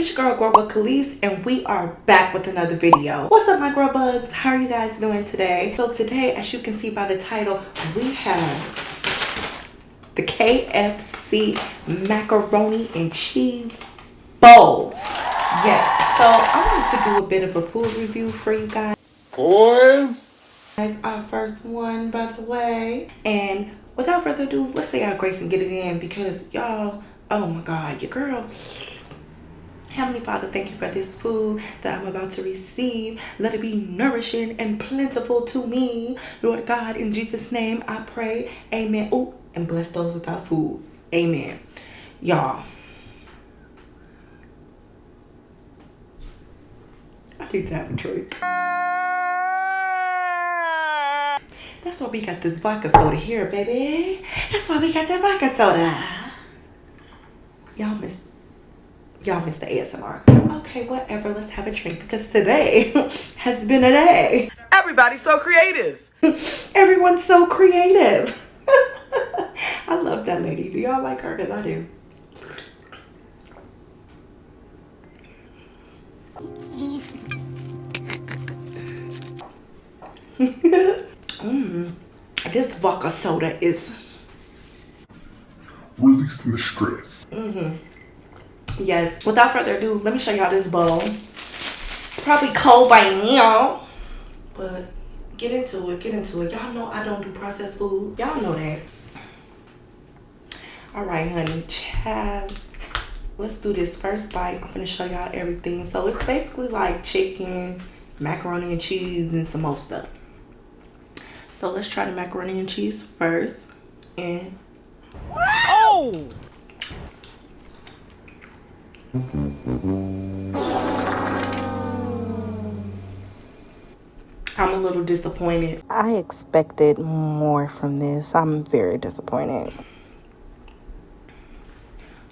It's your girl Grubba Khalees and we are back with another video. What's up my girl bugs? How are you guys doing today? So today, as you can see by the title, we have the KFC macaroni and cheese bowl. Yes, so I wanted to do a bit of a food review for you guys. Boy. Our first one, by the way. And without further ado, let's say our grace and get it in because y'all, oh my God, your girl Heavenly Father, thank you for this food that I'm about to receive. Let it be nourishing and plentiful to me. Lord God, in Jesus' name, I pray. Amen. Oh, and bless those without food. Amen. Y'all. I need to have a drink. That's why we got this vodka soda here, baby. That's why we got that vodka soda. Y'all missed y'all missed the ASMR. Okay, whatever. Let's have a drink because today has been a day. Everybody's so creative. Everyone's so creative. I love that lady. Do y'all like her? Because I do. mm, this vodka soda is releasing the stress. Mm-hmm yes. Without further ado let me show y'all this bowl it's probably cold by now. But get into it get into it. Y'all know i don't do processed food. Y'all know that. All right honey child. Let's do this first bite. I'm gonna show y'all everything. So it's basically like chicken macaroni and cheese and some more stuff. So let's try the macaroni and cheese first and oh I'm a little disappointed. I expected more from this. I'm very disappointed.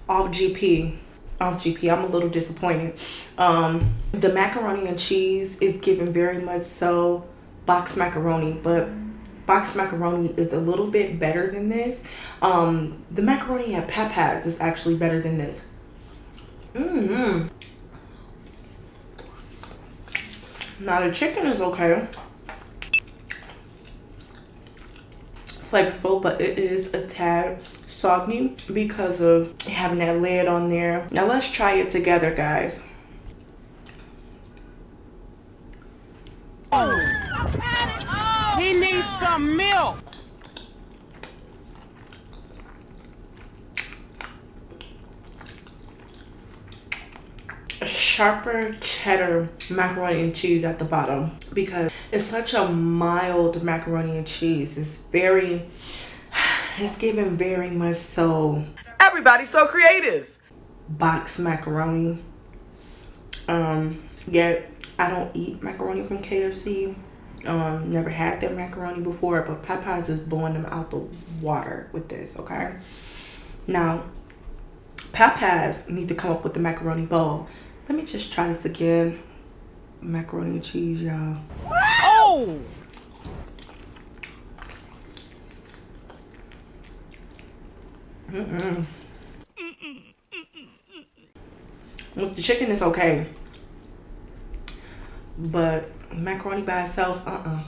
Off GP. Off GP. I'm a little disappointed. Um, the macaroni and cheese is given very much so box macaroni, but box macaroni is a little bit better than this. Um, the macaroni at Popeyes is actually better than this. Mm hmm Now the chicken is okay. Flavorful, but it is a tad soggy because of having that lid on there. Now let's try it together, guys. Oh. he needs some milk. Sharper cheddar macaroni and cheese at the bottom because it's such a mild macaroni and cheese. It's very, it's given very much so. Everybody's so creative. Box macaroni. Um, yet I don't eat macaroni from KFC. Um, never had their macaroni before, but Popeyes is blowing them out the water with this, okay? Now, Popeyes need to come up with the macaroni bowl let me just try this again. Macaroni and cheese, y'all. Oh! Mm-mm. With the chicken, it's okay. But macaroni by itself, uh-uh.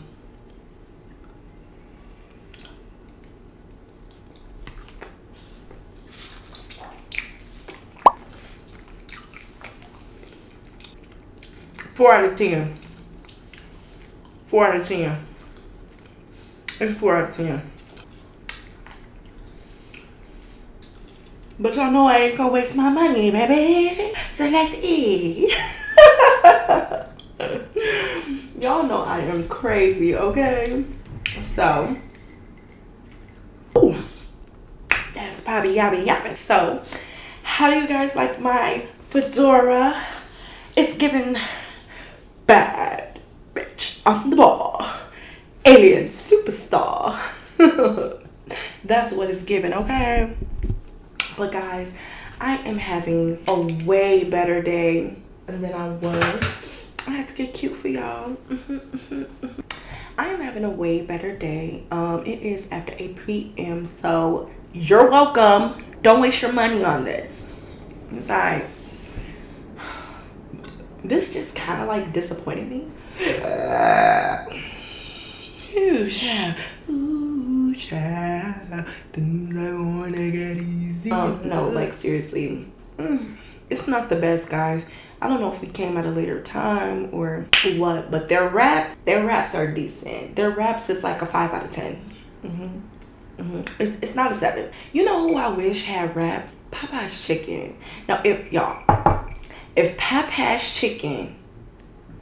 4 out of 10. 4 out of 10. It's 4 out of 10. But y'all know I ain't gonna waste my money, baby. So let's eat. y'all know I am crazy, okay? So, ooh, that's Bobby Yabby Yabby. So, how do you guys like my fedora? It's given bad bitch on the ball. Alien superstar. That's what it's given, okay? But guys, I am having a way better day than I was. I had to get cute for y'all. I am having a way better day. Um, it is after 8 p.m. So you're welcome. Don't waste your money on this. It's alright. this just kind of like disappointed me. Uh, ooh, child. Ooh, child. Things I wanna get easy. Um, no, like seriously. Mm, it's not the best, guys. I don't know if we came at a later time or what, but their wraps, their wraps are decent. Their wraps is like a five out of 10. Mm-hmm. Mm-hmm. It's, it's not a seven. You know who I wish had wraps? Popeye's Chicken. Now, if y'all, if Popeye's Chicken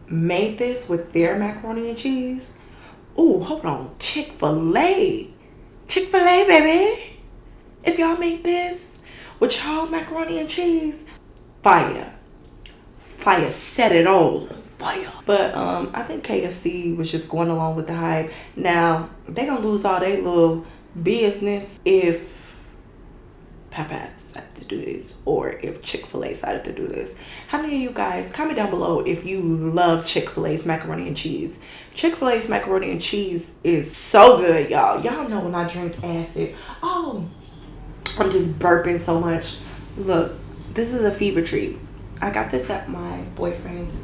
made this with their macaroni and cheese, oh, hold on, Chick-fil-A. Chick-fil-A, baby. If y'all make this with y'all macaroni and cheese, fire fire set it all fire but um i think kfc was just going along with the hype now they gonna lose all their little business if Popeyes to do this or if Chick-fil-A decided to do this. How many of you guys, comment down below if you love Chick-fil-A's macaroni and cheese. Chick-fil-A's macaroni and cheese is so good, y'all. Y'all know when I drink acid. Oh, I'm just burping so much. Look, this is a fever treat. I got this at my boyfriend's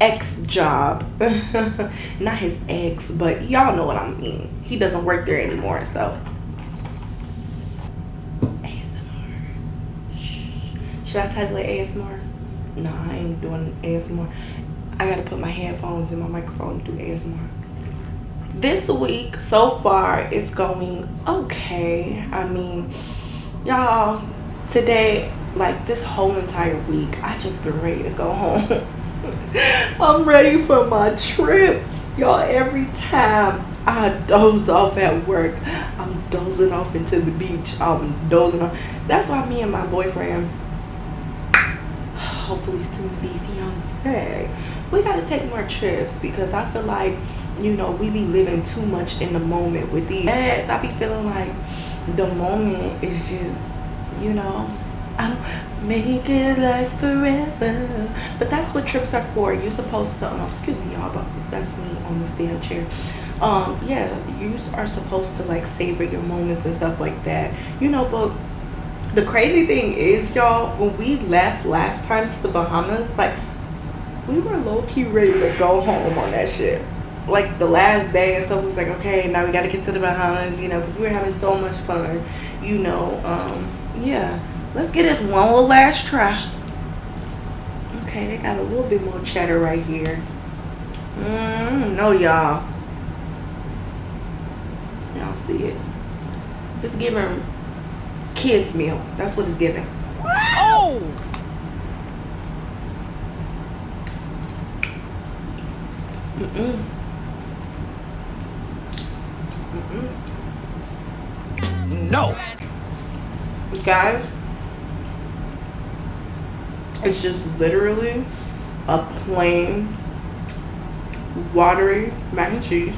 ex job. Not his ex, but y'all know what I mean. He doesn't work there anymore, so. ASMR. Should I title it ASMR? No, I ain't doing ASMR. I gotta put my headphones in my microphone to do ASMR. This week, so far, it's going okay. I mean, y'all, today like this whole entire week i just been ready to go home i'm ready for my trip y'all every time i doze off at work i'm dozing off into the beach i'm dozing off that's why me and my boyfriend hopefully soon be fiance we got to take more trips because i feel like you know we be living too much in the moment with these yes i be feeling like the moment is just you know I'll make it last forever. But that's what trips are for. You're supposed to, um, excuse me, y'all, but that's me on this damn chair. Um, yeah, you are supposed to like savor your moments and stuff like that. You know, but the crazy thing is, y'all, when we left last time to the Bahamas, like we were low key ready to go home on that shit. Like the last day and stuff, was like, okay, now we got to get to the Bahamas, you know, because we were having so much fun, you know. Um, yeah Let's get this one little last try. Okay, they got a little bit more cheddar right here. Mmm, no y'all. Y'all see it. It's giving kids meal. That's what it's giving. Oh! Mm-mm. Mm-mm. No! Guys, it's just literally a plain watery mac and cheese.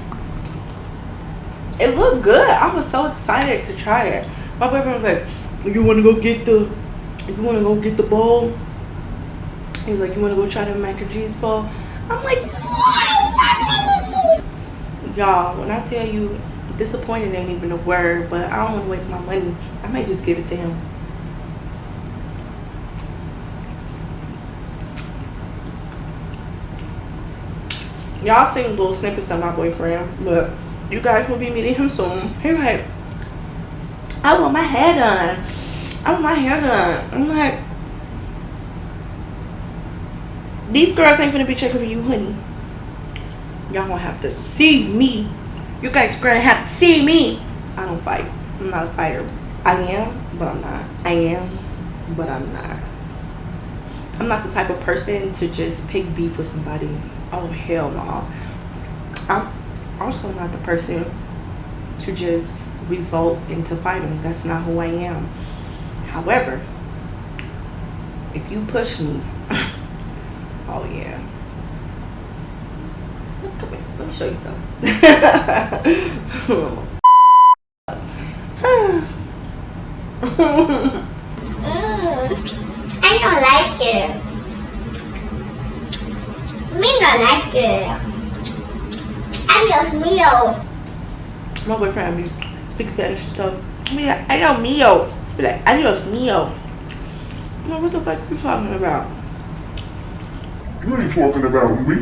It looked good. I was so excited to try it. My boyfriend was like, you want to go get the, you want to go get the bowl? He's like, you want to go try the mac and cheese bowl? I'm like, y'all, when I tell you disappointed ain't even a word, but I don't want to waste my money. I might just give it to him. y'all seen little snippets of my boyfriend but you guys will be meeting him soon he's like i want my hair done. I want my hair done. I'm like these girls ain't gonna be checking for you honey. Y'all gonna have to see me. You guys gonna have to see me. I don't fight. I'm not a fighter. I am but i'm not. I am but i'm not. I'm not the type of person to just pick beef with somebody. Oh hell no. I'm also not the person to just result into fighting that's not who i am however if you push me oh yeah come here let me show you something I don't like it. Me not like it. I Adios mio. My boyfriend speak Spanish so I mean like, adios mio. Be like adios mio. I'm like, what the fuck are you talking about? You ain't talking about me.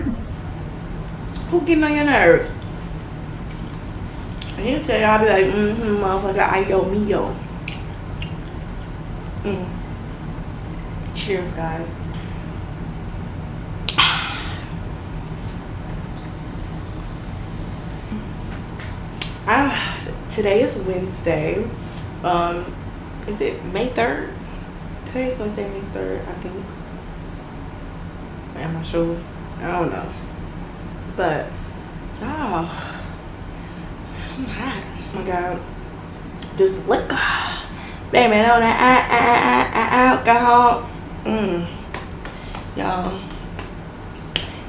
Who getting on your nerves? And he'll tell you, I'll be like, mm-hmm, motherfucker, I yo, me yo. Mm. Cheers, guys. Today is Wednesday. Um, is it May 3rd? Today is Wednesday, May 3rd, I think. Am I sure? I don't know. But, y'all, I'm hot. Oh my God. This liquor. Baby, on that alcohol. Mmm. Y'all.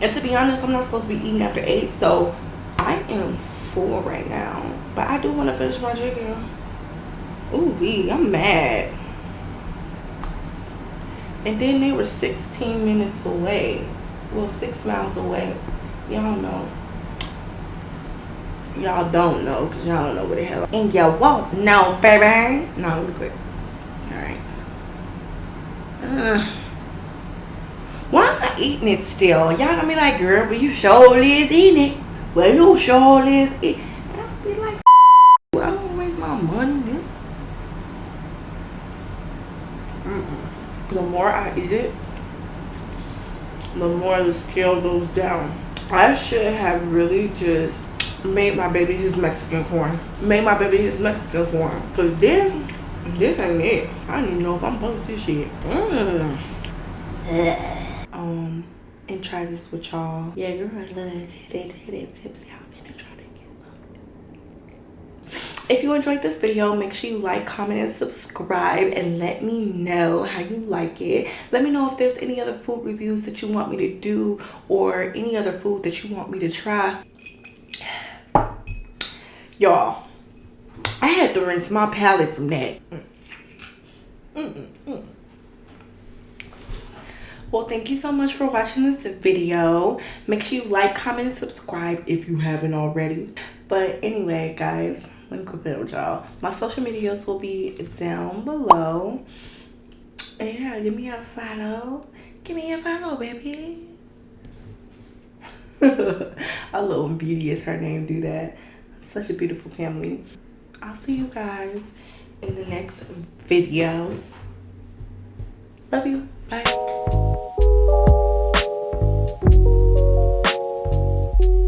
And to be honest, I'm not supposed to be eating after 8, so I am full right now. But I do want to finish my chicken. Ooh, wee, I'm mad. And then they were 16 minutes away. Well, six miles away. Y'all know. Y'all don't know because y'all don't know where the hell. And y'all won't know, baby. No, really quick. Alright. Why am I eating it still? Y'all gonna be like, girl, but you sure is eating it. Well, you sure is eating I'll be like, I don't waste my money, man. Mm -mm. The more I eat it, the more the scale goes down. I should have really just made my baby his Mexican corn. Made my baby his Mexican corn. Cause this, this ain't it. I don't even know if I'm supposed to shit. Mm. Um, and try this with y'all. Yeah, girl, I love titty titty tips. Y'all finna try to get some. If you enjoyed this video, make sure you like, comment, and subscribe and let me know how you like it. Let me know if there's any other food reviews that you want me to do or any other food that you want me to try. Y'all, I had to rinse my palate from that. -mm -mm. Well, thank you so much for watching this video. Make sure you like, comment, and subscribe if you haven't already. But anyway, guys, let me quit with y'all. My social medias will be down below. And yeah, give me a follow. Give me a follow, baby. Love when Beauty is her name do that. Such a beautiful family. I'll see you guys in the next video. Love you. Bye.